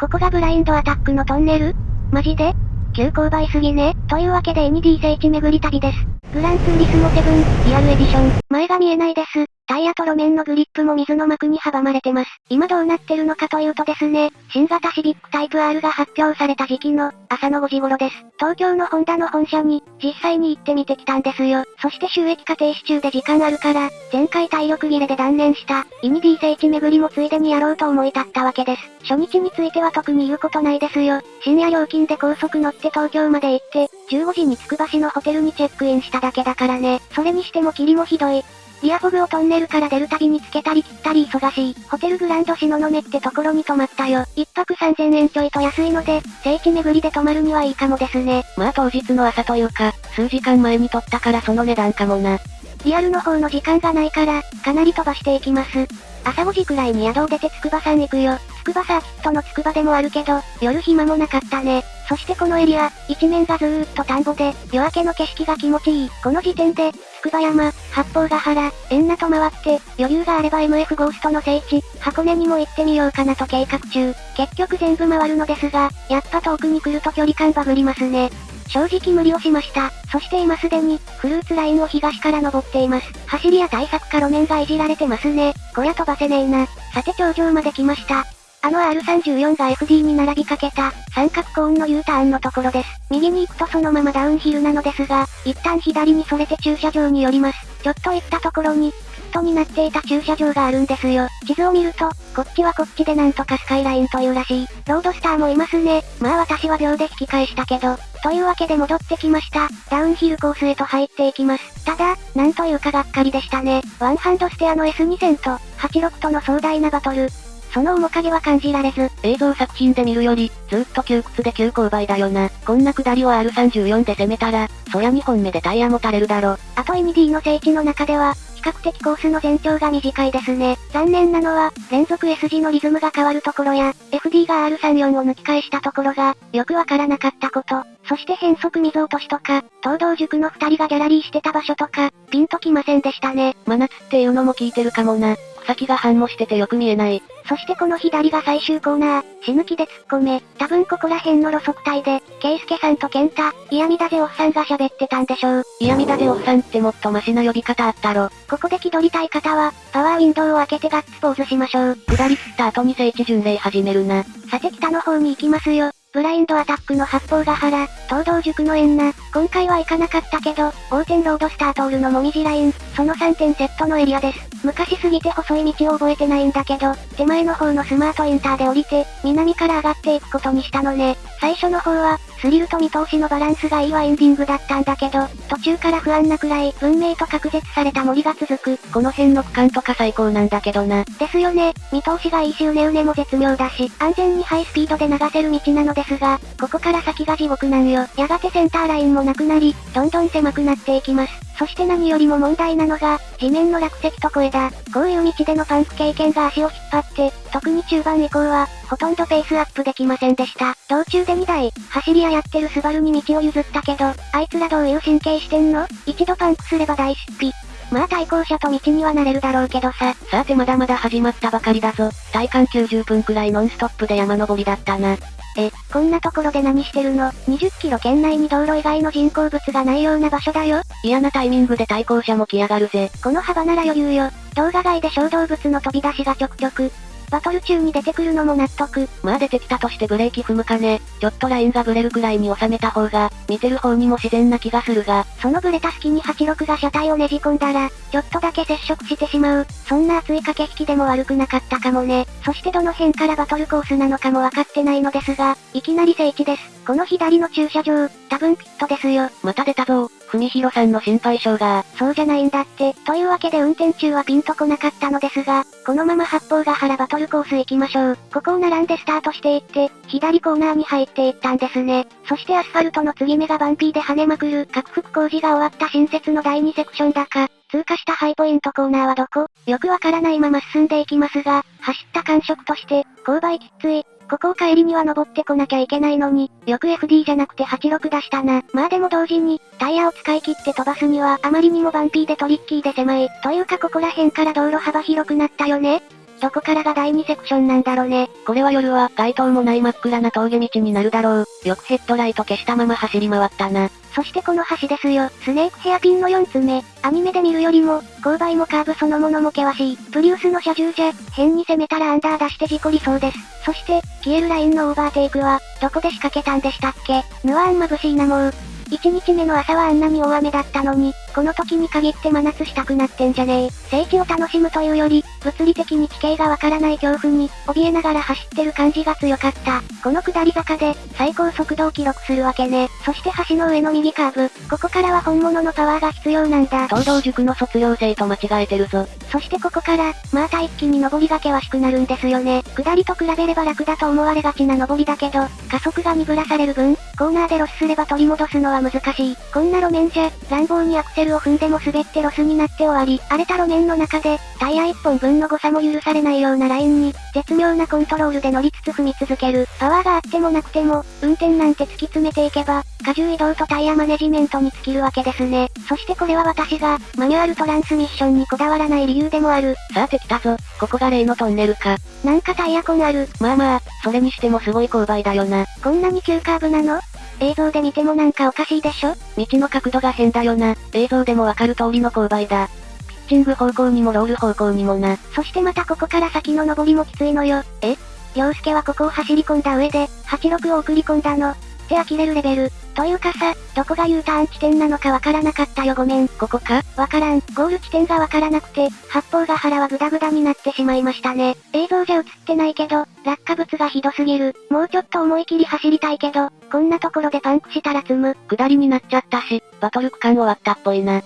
ここがブラインドアタックのトンネル？マジで？急勾配すぎね。というわけで ND 聖地巡り旅です。グランツーリスモ7、リアルエディション。前が見えないです。タイヤと路面のグリップも水の膜に阻まれてます。今どうなってるのかというとですね、新型シビックタイプ R が発表された時期の朝の5時頃です。東京のホンダの本社に実際に行ってみてきたんですよ。そして収益化停止中で時間あるから、前回体力切れで断念したイニディ聖地巡りもついでにやろうと思い立ったわけです。初日については特に言うことないですよ。深夜料金で高速乗って東京まで行って、15時につくば市のホテルにチェックインしただけだからね。それにしても霧もひどい。リアフォグをトンネルから出るたびにつけたり切ったり忙しい。ホテルグランド東雲ってところに泊まったよ。一泊3000円ちょいと安いので、聖地巡りで泊まるにはいいかもですね。まあ当日の朝というか、数時間前に撮ったからその値段かもな。リアルの方の時間がないから、かなり飛ばしていきます。朝5時くらいに宿を出て筑波山行くよ。筑波サーキットの筑波でもあるけど、夜暇もなかったね。そしてこのエリア、一面がずーっと田んぼで、夜明けの景色が気持ちいい。この時点で、筑波山、八方ヶ原、縁名と回って、余裕があれば MF ゴーストの聖地、箱根にも行ってみようかなと計画中。結局全部回るのですが、やっぱ遠くに来ると距離感バグりますね。正直無理をしました。そして今すでに、フルーツラインを東から登っています。走りや対策か路面がいじられてますね。こりゃ飛ばせねえな。さて頂上まで来ました。あの R34 が FD に並びかけた、三角コーンの U ターンのところです。右に行くとそのままダウンヒルなのですが、一旦左にそれて駐車場に寄ります。ちょっと行ったところに、ピットになっていた駐車場があるんですよ。地図を見ると、こっちはこっちでなんとかスカイラインというらしい。ロードスターもいますね。まあ私は秒で引き返したけど。というわけで戻ってきました。ダウンヒルコースへと入っていきます。ただ、なんというかがっかりでしたね。ワンハンドステアの S2000 と、86との壮大なバトル。その面影は感じられず、映像作品で見るより、ずっと窮屈で急勾配だよな。こんな下りを R34 で攻めたら、そりゃ2本目でタイヤも垂れるだろ。あと MD の聖地の中では、比較的コースの全長が短いですね。残念なのは、連続 S 字のリズムが変わるところや、FD が R34 を抜き返したところが、よくわからなかったこと。そして変則溝落としとか、東道塾の二人がギャラリーしてた場所とか、ピンときませんでしたね。真夏っていうのも聞いてるかもな。先が反もしててよく見えない。そしてこの左が最終コーナー、死ぬ気で突っ込め、多分ここら辺の路側帯で、ケイスケさんとケンタ、イヤミダゼオフさんが喋ってたんでしょう。イヤミダゼオフさんってもっとマシな呼び方あったろ。ここで気取りたい方は、パワーウィンドウを開けてガッツポーズしましょう。下り切った後に聖地巡礼始めるな。さて北の方に行きますよ。ブラインドアタックの八方ヶ原、東道塾の縁な、今回は行かなかったけど、横転ロードスター通るのもみじライン、その3点セットのエリアです。昔すぎて細い道を覚えてないんだけど、手前の方のスマートインターで降りて、南から上がっていくことにしたのね。最初の方は、スリルと見通しのバランスがいいワインディングだったんだけど、途中から不安なくらい、文明と隔絶された森が続く。この辺の区間とか最高なんだけどな。ですよね。見通しがいいしうねうねも絶妙だし、安全にハイスピードで流せる道なのですが、ここから先が地獄なんよ。やがてセンターラインもなくなり、どんどん狭くなっていきます。そして何よりも問題なのが、地面の落石と声だ。こういう道でのパンク経験が足を引っ張って、特に中盤以降は、ほとんどペースアップできませんでした。道中で2台、走り屋やってるスバルに道を譲ったけど、あいつらどういう神経してんの？一度パンクすれば大失費。まあ対向車と道にはなれるだろうけどさ。さてまだまだ始まったばかりだぞ。体感90分くらいノンストップで山登りだったな。え、こんなところで何してるの ?20 キロ圏内に道路以外の人工物がないような場所だよ嫌なタイミングで対向車も来やがるぜ。この幅なら余裕よ。動画外で小動物の飛び出しがちょくちょく。バトル中に出てくるのも納得。まあ出てきたとしてブレーキ踏むかね。ちょっとラインがブレるくらいに収めた方が、見てる方にも自然な気がするが。そのブレた隙に86が車体をねじ込んだら、ちょっとだけ接触してしまう。そんな熱い駆け引きでも悪くなかったかもね。そしてどの辺からバトルコースなのかもわかってないのですが、いきなり聖地です。この左の駐車場、多分ピットですよ。また出たぞ。文弘さんの心配性が。そうじゃないんだって。というわけで運転中はピンとこなかったのですが、このまま八方ヶ原バトルコース行きましょう。ここを並んでスタートしていって、左コーナーに入っていったんですね。そしてアスファルトの継ぎ目がバンピーで跳ねまくる、拡幅工事が終わった新設の第2セクションだか、通過したハイポイントコーナーはどこ？よくわからないまま進んでいきますが、走った感触として、勾配きっつい、ここを帰りには登ってこなきゃいけないのに、よく FD じゃなくて86出したな。まあでも同時に、タイヤを使い切って飛ばすにはあまりにもバンピーでトリッキーで狭い。というかここら辺から道路幅広くなったよねどこからが第2セクションなんだろね。これは夜は、街灯もない真っ暗な峠道になるだろう。よくヘッドライト消したまま走り回ったな。そしてこの橋ですよ。スネークヘアピンの4つ目。アニメで見るよりも、勾配もカーブそのものも険しい。プリウスの車重じゃ、変に攻めたらアンダー出して事故りそうです。そして、消えるラインのオーバーテイクは、どこで仕掛けたんでしたっけぬわーん眩しいなもう。1日目の朝はあんなに大雨だったのに、この時に限って真夏したくなってんじゃねえ。聖地を楽しむというより、物理的に地形がわからない恐怖に、怯えながら走ってる感じが強かった。この下り坂で、最高速度を記録するわけね。そして橋の上の右カーブ。ここからは本物のパワーが必要なんだ。東道塾の卒業生と間違えてるぞ。そしてここから、また一気に登りが険しくなるんですよね。下りと比べれば楽だと思われがちな登りだけど、加速が鈍らされる分、コーナーでロスすれば取り戻すのは難しい。こんな路面じゃ、乱暴にアクセルを踏んでも滑ってロスになって終わり、荒れた路面の中で、タイヤ1本分の誤差も許されないようなラインに、絶妙なコントロールで乗りつつ踏み続ける。パワーがあってもなくても、運転なんて突き詰めていけば、荷重移動とタイヤマネジメントに尽きるわけですね。そしてこれは私が、マニュアルトランスミッションにこだわらない理由でもある。さあてきたぞ。ここが例のトンネルか。なんかタイヤ痕ある。まあまあ、それにしてもすごい勾配だよな。こんなに急カーブなの？映像で見てもなんかおかしいでしょ？道の角度が変だよな。映像でもわかる通りの勾配だ。ピッチング方向にもロール方向にもな。そしてまたここから先の登りもきついのよ。え？洋介はここを走り込んだ上で、86を送り込んだの。って呆れるレベル。というかさ、どこが U ターン地点なのかわからなかったよごめん。ここか？わからん。ゴール地点がわからなくて、八方ヶ原はグダグダになってしまいましたね。映像じゃ映ってないけど、落下物がひどすぎる。もうちょっと思い切り走りたいけど、こんなところでパンクしたら積む。下りになっちゃったし、バトル区間終わったっぽいな。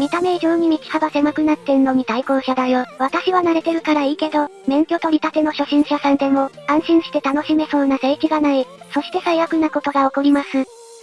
見た目以上に道幅狭くなってんのに対向車だよ。私は慣れてるからいいけど、免許取り立ての初心者さんでも、安心して楽しめそうな聖地がない。そして最悪なことが起こります。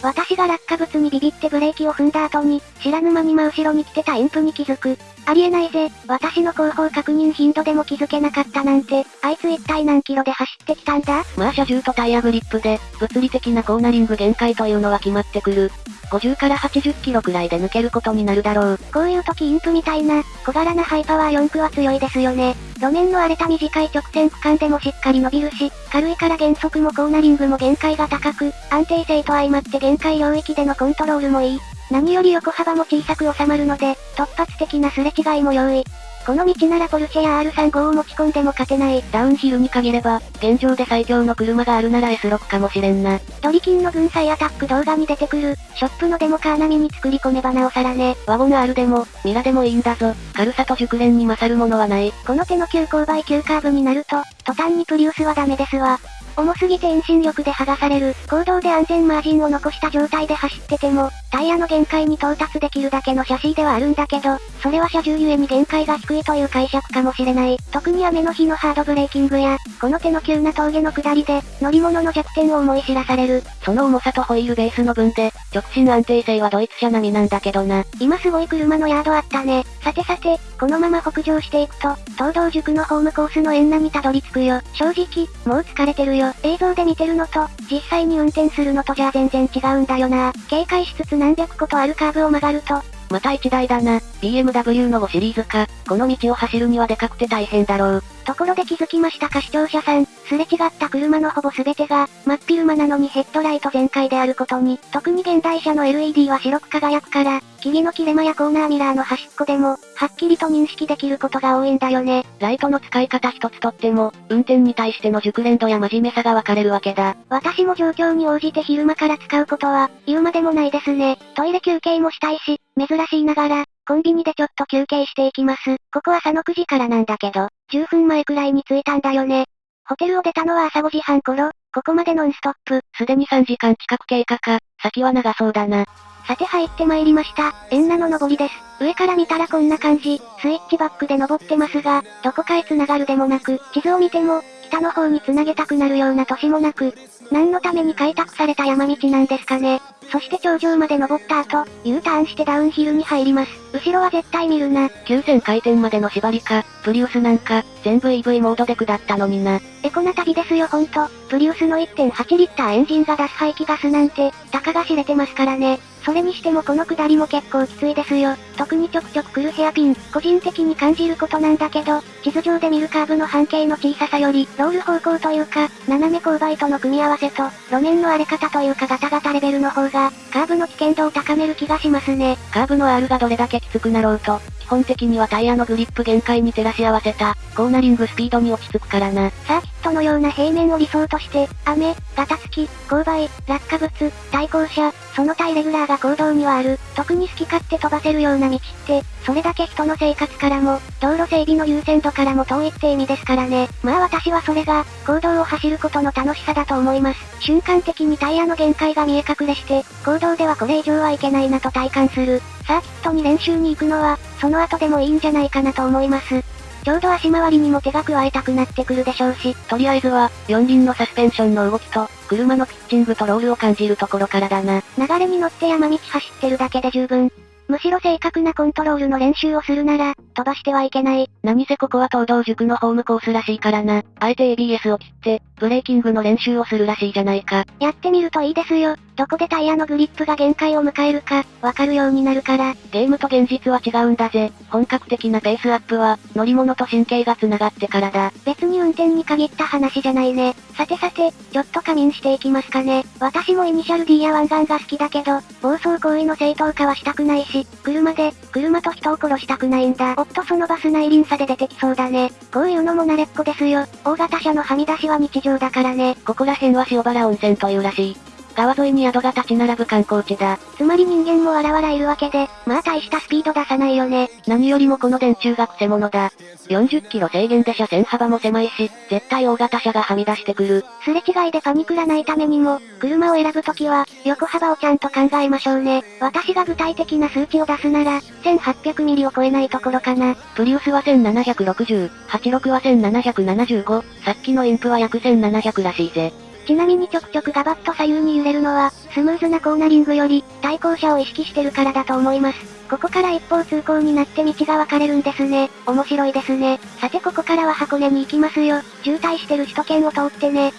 私が落下物にビビってブレーキを踏んだ後に、知らぬ間に真後ろに来てたインプに気づく。ありえないぜ、私の後方確認頻度でも気づけなかったなんて、あいつ一体何キロで走ってきたんだ？まあ車重とタイヤグリップで、物理的なコーナリング限界というのは決まってくる。50から80キロくらいで抜けることになるだろう。こういう時インプみたいな、小柄なハイパワー4区は強いですよね。路面の荒れた短い直線区間でもしっかり伸びるし、軽いから減速もコーナリングも限界が高く、安定性と相まって限界領域でのコントロールもいい。何より横幅も小さく収まるので、突発的なすれ違いも容易。この道ならポルシェや R35 を持ち込んでも勝てない。ダウンヒルに限れば、現状で最強の車があるなら S6 かもしれんな。ドリキンの軍祭アタック動画に出てくる、ショップのデモカー並みに作り込めばなおさらね。ワゴン R でも、ミラでもいいんだぞ。軽さと熟練に勝るものはない。この手の急勾配急カーブになると、途端にプリウスはダメですわ。重すぎて遠心力で剥がされる、行動で安全マージンを残した状態で走ってても、タイヤの限界に到達できるだけのシャシーではあるんだけど、それは車重ゆえに限界が低いという解釈かもしれない。特に雨の日のハードブレーキングや、この手の急な峠の下りで、乗り物の弱点を思い知らされる。その重さとホイールベースの分で、直進安定性はドイツ車並みなんだけどな。今すごい車のヤードあったね。さてさて、このまま北上していくと、東道塾のホームコースの縁並みたどり着くよ。正直、もう疲れてるよ。映像で見てるのと、実際に運転するのとじゃあ全然違うんだよな。警戒しつつ何百個とあるカーブを曲がると、また一台だな。BMW の5シリーズか。この道を走るにはでかくて大変だろう。ところで気づきましたか？視聴者さん。すれ違った車のほぼ全てが、真っ昼間なのにヘッドライト全開であることに、特に現代車の LED は白く輝くから、木々の切れ間やコーナーミラーの端っこでも、はっきりと認識できることが多いんだよね。ライトの使い方一つとっても、運転に対しての熟練度や真面目さが分かれるわけだ。私も状況に応じて昼間から使うことは、言うまでもないですね。トイレ休憩もしたいし、珍しいながら、コンビニでちょっと休憩していきます。ここは朝の9時からなんだけど、10分前くらいに着いたんだよね。ホテルを出たのは朝5時半頃、ここまでノンストップ。すでに3時間近く経過か、先は長そうだな。さて入って参りました。エンナの上りです。上から見たらこんな感じ。スイッチバックで登ってますが、どこかへ繋がるでもなく、地図を見ても、北の方に繋げたくなるような都市もなく、何のために開拓された山道なんですかね。そして頂上まで登った後、U ターンしてダウンヒルに入ります。後ろは絶対見るな。9000回転までの縛りか、プリウスなんか、全部 EV モードで下ったのにな。エコな旅ですよほんと。プリウスの1.8リッターエンジンが出す排気ガスなんて、たかが知れてますからね。それにしてもこの下りも結構きついですよ。特にちょくちょく来るヘアピン、個人的に感じることなんだけど、地図上で見るカーブの半径の小ささより、ロール方向というか、斜め勾配との組み合わせと、路面の荒れ方というかガタガタレベルの方が、カーブの危険度を高める気がしますね。カーブの R がどれだけきつくなろうと、基本的にはタイヤのグリップ限界に照らし合わせた、コーナリングスピードに落ち着くからな。サーキットのような平面を理想として、雨、ガタつき、勾配、落下物、対向車、その他イレギュラーが行動にはある。特に好き勝手飛ばせるような道って、それだけ人の生活からも、道路整備の優先度からも遠いって意味ですからね。まあ私はそれが、行動を走ることの楽しさだと思います。瞬間的にタイヤの限界が見え隠れして、行動ではこれ以上はいけないなと体感する。サーキットに練習に行くのは、その後でもいいんじゃないかなと思います。ちょうど足回りにも手が加えたくなってくるでしょうし、とりあえずは、四輪のサスペンションの動きと、車のピッチングとロールを感じるところからだな。流れに乗って山道走ってるだけで十分。むしろ正確なコントロールの練習をするなら、飛ばしてはいけない。何せここは東道塾のホームコースらしいからな。あえて ABS を切って、ブレーキングの練習をするらしいじゃないか。やってみるといいですよ。どこでタイヤのグリップが限界を迎えるか、わかるようになるから。ゲームと現実は違うんだぜ。本格的なペースアップは、乗り物と神経が繋がってからだ。別に運転に限った話じゃないね。さてさて、ちょっと仮眠していきますかね。私もイニシャル D や湾岸が好きだけど、暴走行為の正当化はしたくないし、車で、車と人を殺したくないんだ。おっとそのバス内輪差で出てきそうだね。こういうのも慣れっこですよ。大型車のはみ出しは日常だからね。ここら辺は塩原温泉というらしい。川沿いに宿が立ち並ぶ観光地だ。つまり人間もわらわらいるわけで、まあ大したスピード出さないよね。何よりもこの電柱がクセ者だ。40キロ制限で車線幅も狭いし、絶対大型車がはみ出してくる。すれ違いでパニクらないためにも、車を選ぶときは、横幅をちゃんと考えましょうね。私が具体的な数値を出すなら、1800ミリを超えないところかな。プリウスは1760、86は1775、さっきのインプは約1700らしいぜ。ちなみにちょくちょくガバッと左右に揺れるのは、スムーズなコーナリングより、対向車を意識してるからだと思います。ここから一方通行になって道が分かれるんですね。面白いですね。さてここからは箱根に行きますよ。渋滞してる首都圏を通ってね。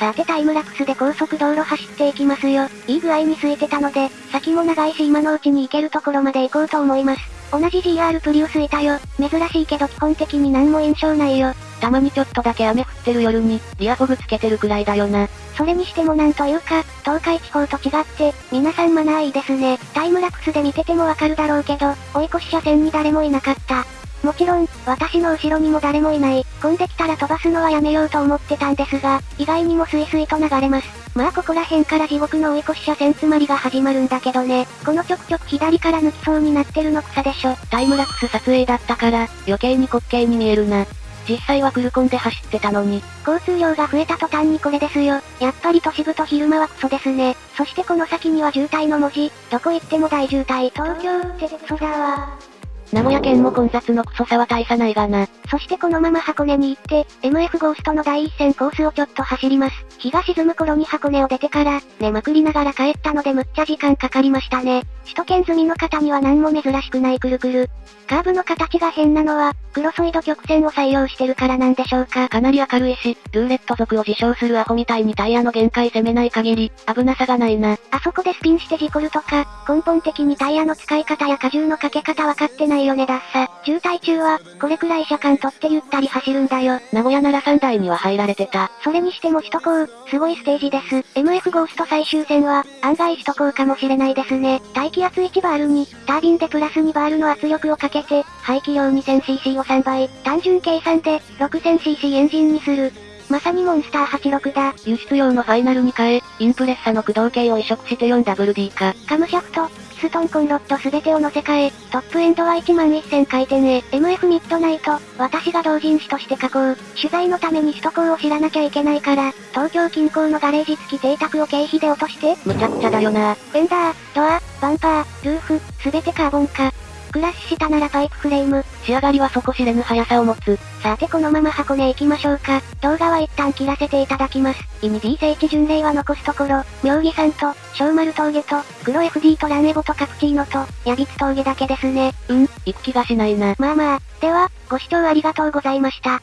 さてタイムラプスで高速道路走っていきますよ。いい具合に空いてたので、先も長いし今のうちに行けるところまで行こうと思います。同じ GR プリウスいたよ。珍しいけど基本的に何も印象ないよ。たまにちょっとだけ雨降ってる夜に、リアフォグつけてるくらいだよな。それにしてもなんというか、東海地方と違って、皆さんマナーいいですね。タイムラプスで見ててもわかるだろうけど、追い越し車線に誰もいなかった。もちろん、私の後ろにも誰もいない。混んできたら飛ばすのはやめようと思ってたんですが、意外にもスイスイと流れます。まあここら辺から地獄の追い越し車線詰まりが始まるんだけどね。このちょくちょく左から抜きそうになってるの草でしょ。タイムラプス撮影だったから、余計に滑稽に見えるな。実際はクルコンで走ってたのに。交通量が増えた途端にこれですよ。やっぱり都市部と昼間はクソですね。そしてこの先には渋滞の文字。どこ行っても大渋滞。東京ってクソだわ。名古屋県も混雑のクソさは大差ないがな。そしてこのまま箱根に行って、MF ゴーストの第一線コースをちょっと走ります。日が沈む頃に箱根を出てから、寝まくりながら帰ったのでむっちゃ時間かかりましたね。首都圏済みの方には何も珍しくないくるくる。カーブの形が変なのは、クロソイド曲線を採用してるからなんでしょうか。かなり明るいし、ルーレット族を自称するアホみたいにタイヤの限界攻めない限り、危なさがないな。あそこでスピンして事故るとか、根本的にタイヤの使い方や荷重のかけ方分かってないよねだっさ。渋滞中は、これくらい車間取ってゆったり走るんだよ。名古屋なら3台には入られてた。それにしても首都高、すごいステージです。MF ゴースト最終戦は、案外首都高かもしれないですね。大気圧1バールに、タービンでプラス2バールの圧力をかけて、排気量 2000cc を3倍、単純計算で、6000cc エンジンにする。まさにモンスター86だ。輸出用のファイナルに変え、インプレッサの駆動系を移植して 4WD か。カムシャフト、ピストンコンロッドすべてを乗せ替え、トップエンドは1万1000回転へ、MF ミッドナイト、私が同人誌として書こう。取材のために首都高を知らなきゃいけないから、東京近郊のガレージ付き邸宅を経費で落として。むちゃくちゃだよな。フェンダー、ドア、バンパー、ルーフ、すべてカーボン化。クラッシュしたならパイプフレーム。仕上がりは底知れぬ速さを持つ。さてこのまま箱根行きましょうか。動画は一旦切らせていただきます。意味 D 聖地巡礼は残すところ、妙義山と、小丸峠と、黒 FD とランエボとカプチーノと、ヤビツ峠だけですね。うん、行く気がしないな。まあまあ、では、ご視聴ありがとうございました。